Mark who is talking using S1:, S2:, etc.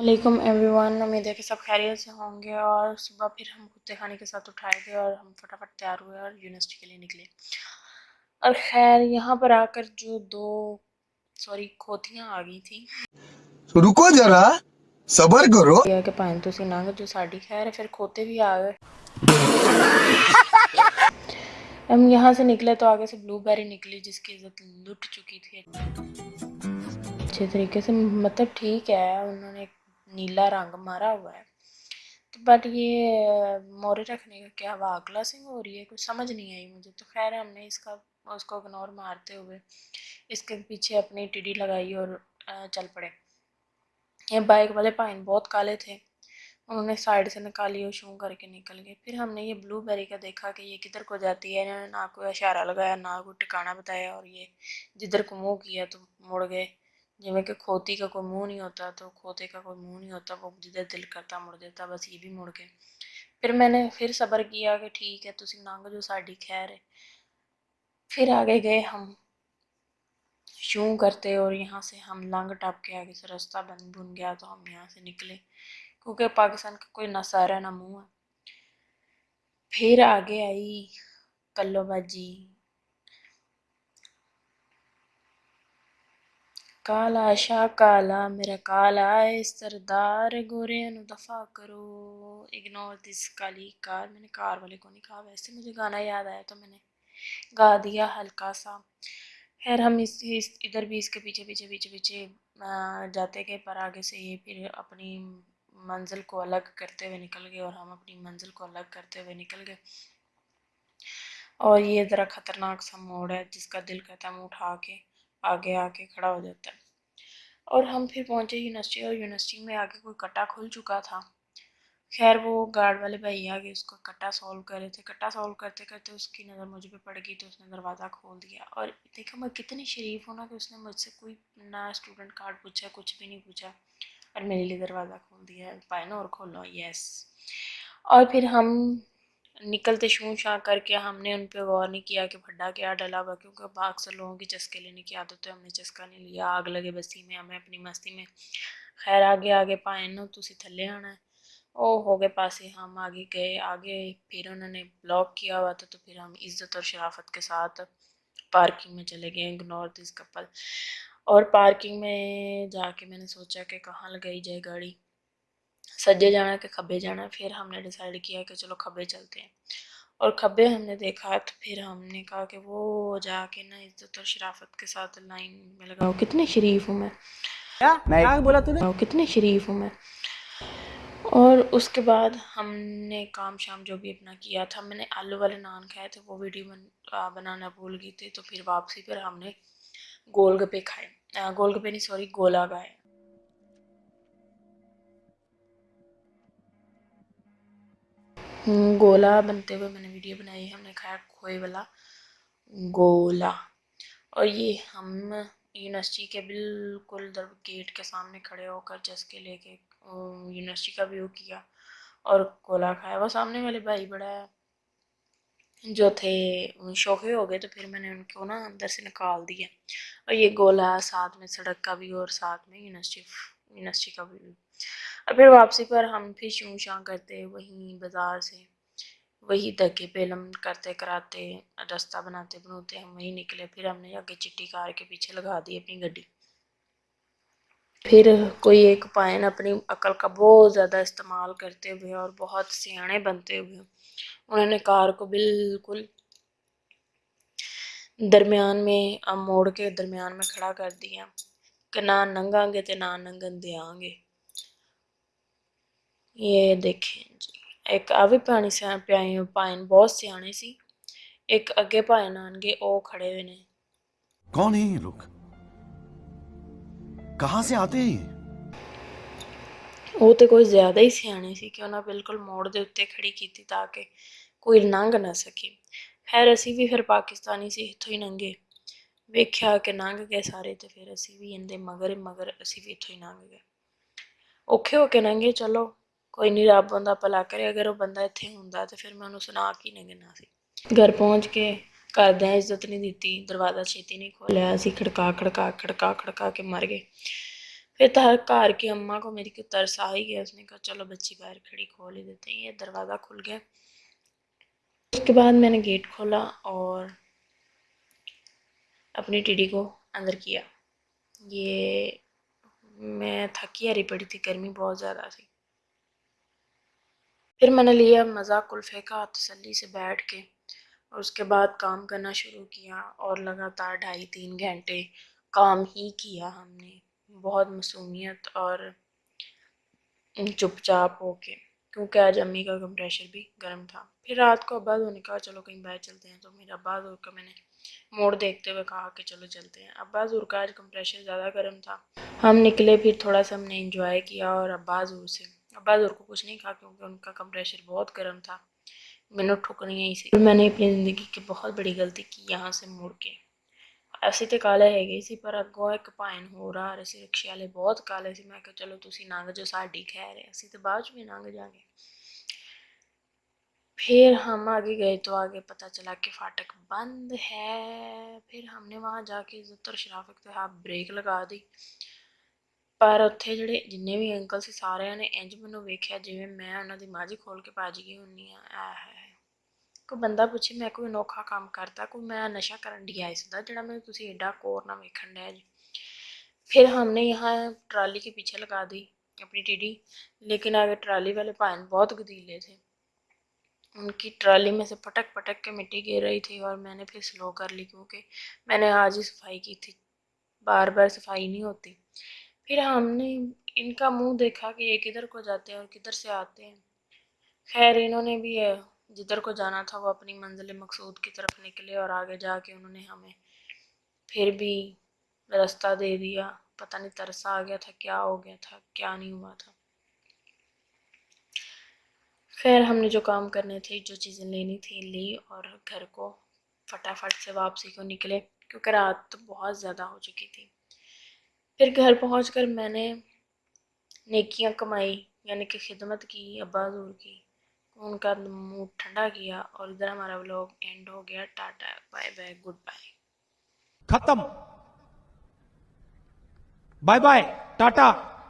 S1: علیکم every one امید ہے کہ سب خیریت سے ہوں گے اور صبح پھر ہم کتے خانے کے ساتھ اٹھائے گئے اور ہم فٹافٹ تیار ہوئے اور یونیورسٹی کے لیے نکلے۔ اور خیر یہاں پر آ کر جو دو سوری کھوتیاں آ گئی تھیں۔
S2: رکو ذرا صبر کرو۔
S1: یہ کہ پائن تو سی نانگ جو ساڑی خیر ہے پھر کھوتے بھی آ گئے۔ ہم یہاں سے نکلے تو آگے سے بلو بیری نکلی جس کی عزت لٹ چکی تھی۔ اچھے طریقے سے مطلب ٹھیک ہے انہوں نے نیلا رنگ مارا ہوا ہے بٹ یہ مورے رکھنے کا کیا واگلا سنگ ہو رہی ہے کچھ سمجھ نہیں آئی مجھے تو خیر ہم نے اس کا اس کو اگنور مارتے ہوئے اس کے پیچھے اپنی ٹیڈی لگائی اور چل پڑے یہ بائک والے پائن بہت کالے تھے انہوں نے سائڈ سے نکالی اور شوں کر کے نکل گئے پھر ہم نے یہ بلو بیری کا دیکھا کہ یہ کدھر کو جاتی ہے انہوں نے نہ کوئی اشارہ لگایا نہ کوئی ٹکانا بتایا اور یہ جدھر کو منہ کیا تو مڑ گئے جی کہ کھوتی کا کوئی منہ نہیں ہوتا تو کھوتے کا کوئی منہ نہیں ہوتا وہ جدھر دل کرتا مڑ دیتا بس یہ بھی مڑ گئے پھر میں نے پھر صبر کیا کہ ٹھیک ہے تسی ننگ جو ساڑی خیر ہے پھر آگے گئے ہم شوں کرتے اور یہاں سے ہم لنگ ٹپ کے آگے سے رستہ بن بن گیا تو ہم یہاں سے نکلے کیونکہ پاکستان کا کوئی نہ سارا نہ منہ ہے پھر آگے آئی کلو باجی کالا شاہ کالا میرا کالا ہے سردار گورے انو دفع کرو اگنور دس کالی کار میں نے کار والے کو نہیں کہا ویسے مجھے گانا یاد آیا تو میں نے گا دیا ہلکا سا خیر ہم اس ادھر بھی اس کے پیچھے پیچھے پیچھے پیچھے جاتے گئے پر آگے سے یہ پھر اپنی منزل کو الگ کرتے ہوئے نکل گئے اور ہم اپنی منزل کو الگ کرتے ہوئے نکل گئے اور یہ ذرا خطرناک سا موڑ ہے جس کا دل کہتا ہے منہ اٹھا کے آگے آ کے کھڑا ہو جاتا ہے۔ اور ہم پھر پہنچے یونیورسٹی اور یونیورسٹی میں آگے کوئی کٹا کھل چکا تھا۔ خیر وہ گارڈ والے بھائی آگے اس کو کٹا سولو کر رہے تھے۔ کٹا سولو کرتے کرتے اس کی نظر مجھے پہ پڑ گئی تو اس نے دروازہ کھول دیا۔ اور دیکھا میں کتنی شریف ہوں نا کہ اس نے مجھ سے کوئی نہ اسٹوڈنٹ کارڈ پوچھا، کچھ بھی نہیں پوچھا۔ اور میرے لیے دروازہ کھول دیا پائے نا اور کھولو یس اور پھر ہم نکلتے شوں شاں کر کے ہم نے ان پہ غور نہیں کیا کہ بھڈا کیا ڈلا ہوا کیونکہ باغ سے لوگوں کی چسکے لینے کی عادت ہے، ہم نے چسکا نہیں لیا، آگ لگے بستی میں، ہمیں اپنی مستی میں۔ خیر، آگے آگے، پائیں نا تو اسی تھلے آنا ہے۔ او، ہو گئے پاسے، ہم آگے گئے، آگے۔ پھر انہوں نے بلاک کیا ہوا تھا، تو پھر ہم عزت اور شرافت کے ساتھ پارکنگ میں چلے گئے اگنور دس کپل۔ اور پارکنگ میں جا کے میں نے سوچا کہ کہاں لگائی جائے گاڑی؟ سجے جانا کہ کھبے جانا پھر ہم نے ڈیسائیڈ کیا کہ چلو کھبے چلتے ہیں۔ اور کھبے ہم نے دیکھا تو پھر ہم نے کہا کہ وہ جا کے نا عزت اور شرافت کے ساتھ لائن میں لگاؤ کتنے شریف ہوں میں۔ بولا کتنے شریف ہوں میں۔ اور اس کے بعد ہم نے کام شام جو بھی اپنا کیا تھا میں نے آلو والے نان کھائے تھے وہ ویڈیو بنانا بھول گئی تھی تو پھر واپسی پر ہم نے گول گپے کھائے۔ گول گپے نہیں سوری گولا گائے گولا بنتے ہوئے میں نے ویڈیو بنائی ہے، ہم نے کھایا کھوئے والا گولا۔ اور یہ ہم یونیورسٹی کے بالکل در گیٹ کے سامنے کھڑے ہو کر چسکے لے کے یونیورسٹی کا ویو کیا اور گولا کھایا۔ وہ سامنے والے بھائی بڑا جو تھے شوقے ہو گئے تو پھر میں نے ان کو نا اندر سے نکال دیا۔ اور یہ گولا ساتھ میں، سڑک کا بھی اور ساتھ میں یونیورسٹی یونیورسٹی کا بھی۔ اور پھر واپسی پر ہم پھر شوں شاں کرتے وہیں بازار سے، وہی دھکے پیلم کرتے، کراتے، رستہ بناتے، بنوتے، ہم وہیں نکلے، پھر ہم نے آگے چٹی کار کے پیچھے لگا دی اپنی گڈی۔ پھر کوئی ایک پائن اپنی عقل کا بہت زیادہ استعمال کرتے ہوئے اور بہت سیانے بنتے ہوئے انہوں نے کار کو بالکل درمیان میں موڑ کے درمیان میں کھڑا کر دیا۔ کہ نہ ننگاں گے تے نہ ننگن دیاں گے۔ یہ دیکھیں جی ایک آوی پانی سے پیائیں پائن بہت سیانے سی ایک اگے پائن آنگے او کھڑے ہوئے نے۔
S2: کون ہیں یہ لوگ؟ کہاں سے آتے ہیں
S1: وہ تے کوئی زیادہ ہی سیانے سی کہ انہاں بالکل موڑ کھڑی کی کوئی ننگ نہ سکی خیر اسی بھی پھر پاکستانی سے ہتھو ہی ننگے۔ ویکھیا کہ ننگ گئے کوئی نہیں رب بندہ پلا کرے اگر وہ بندہ اتنے ہوں تو پھر میں انہوں سنا کی نہیں گنا سی گھر پہنچ کے گھر دیں عزت نہیں دیتی دروازہ چیتی نہیں کھولیا اسی کھڑکا کھڑکا کھڑکا کھڑکا کے مر گئے پھر تر کی اما کو میری کو ترسا ہی گیا اس نے کہا چلو بچی باہر کھڑی کھول ہی دیتے یہ دروازہ کھل گیا اس کے بعد میں نے گیٹ کھولا اور اپنی ٹیڈی کو اندر کیا یہ میں تھکی ہاری پڑی تھی گرمی بہت زیادہ تھی پھر میں نے لیا، مذاق الفقہ تسلی سے بیٹھ کے، اور اس کے بعد کام کرنا شروع کیا اور لگاتار ڈھائی تین گھنٹے کام ہی کیا ہم نے۔ بہت مصومیت اور چپ چاپ ہو کے، کیونکہ آج امی کا کمپریشر بھی گرم تھا۔ پھر رات کو ابا نے کہا چلو کہیں باہر چلتے ہیں، تو میرے ابا اور کا میں نے موڑ دیکھتے ہوئے کہا کہ چلو چلتے ہیں۔ عباس ضرور کا آج کمپریشر زیادہ گرم تھا۔ ہم نکلے، پھر تھوڑا سا ہم نے انجوائے کیا اور عباس ضرور سے ابا اور کو کچھ نہیں کہا کیونکہ ان کا کمپریشر بہت گرم تھا۔ میں نے ٹھکر یہیں سے۔ میں نے اپنی زندگی کی بہت بڑی غلطی کی یہاں سے مڑ کے۔ ایسی تو کالے ہے گئی سی، پر اگو ایک پائن ہو رہا اور اسی رکشے والے بہت کالے سی۔ میں کہا چلو تسی نانگ جو ساڈی خیر ہے، اسی تو بعد میں نانگ جا گے۔ پھر ہم آگے گئے تو آگے پتہ چلا کہ فاٹک بند ہے۔ پھر ہم نے وہاں جا کے زتر شرافت کے ہاتھ بریک لگا دی۔ ਪਰ ਉੱਥੇ ਜਿਹੜੇ ਜਿੰਨੇ ਵੀ ਅੰਕਲ ਸੀ ਸਾਰਿਆਂ ਨੇ ਇੰਝ ਮੈਨੂੰ ਵੇਖਿਆ ਜਿਵੇਂ ਮੈਂ ਉਹਨਾਂ ਦੀ ਮਾਂ ਜੀ ਖੋਲ੍ਹ ਕੇ ਭੱਜ ਗਈ ਹੁੰਦੀ ਹਾਂ। ਆ ਹੈ ਕੋਈ ਬੰਦਾ ਪੁੱਛੇ ਮੈਂ ਕੋਈ ਅਨੋਖਾ ਕੰਮ ਕਰਤਾ ਕੋਈ ਮੈਂ ਨਸ਼ਾ ਕਰਨ ਡਿਆ ਇਸ ਦਾ ਜਿਹੜਾ ਮੈਨੂੰ ਤੁਸੀਂ ਐਡਾ ਕੋਰ ਨਾ ਵੇਖਣ ਡਿਆ ਜੀ। پھر ہم نے یہاں ٹرالی کے پیچھے لگا دی اپنی ٹیڈی لیکن آگے ٹرالی والے پائن بہت گدیلے تھے ان کی ٹرالی میں سے پٹک پٹک کے مٹی گر رہی تھی اور میں نے پھر سلو کر لی کیونکہ میں نے آج ہی صفائی کی تھی بار بار صفائی نہیں ہوتی پھر ہم نے ان کا منہ دیکھا کہ یہ کدھر کو جاتے ہیں اور کدھر سے آتے ہیں۔ خیر، انہوں نے بھی جدھر کو جانا تھا وہ اپنی منزل مقصود کی طرف نکلے اور آگے جا کے انہوں نے ہمیں پھر بھی رستہ دے دیا۔ پتہ نہیں ترسا آ گیا تھا، کیا ہو گیا تھا، کیا نہیں ہوا تھا۔ خیر، ہم نے جو کام کرنے تھے، جو چیزیں لینی تھیں، لی اور گھر کو فٹافٹ سے واپسی کو نکلے، کیونکہ رات تو بہت زیادہ ہو چکی تھی۔ پھر گھر پہنچ کر میں نے نیکیاں کمائی یعنی کہ خدمت کی، ابا حضور کی ان کا منہ ٹھنڈا
S3: کیا اور ادھر ہمارا
S1: بلاگ اینڈ ہو گیا، tata bye bye good bye
S3: ختم۔ Bye bye tata.